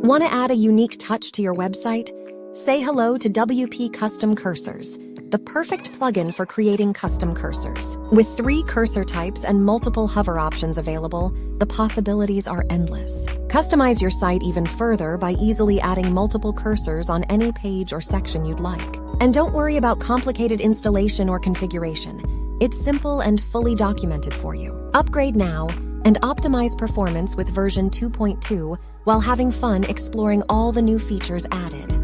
Want to add a unique touch to your website? Say hello to WP Custom Cursors, the perfect plugin for creating custom cursors. With three cursor types and multiple hover options available, the possibilities are endless. Customize your site even further by easily adding multiple cursors on any page or section you'd like. And don't worry about complicated installation or configuration. It's simple and fully documented for you. Upgrade now and optimize performance with version 2.2 while having fun exploring all the new features added.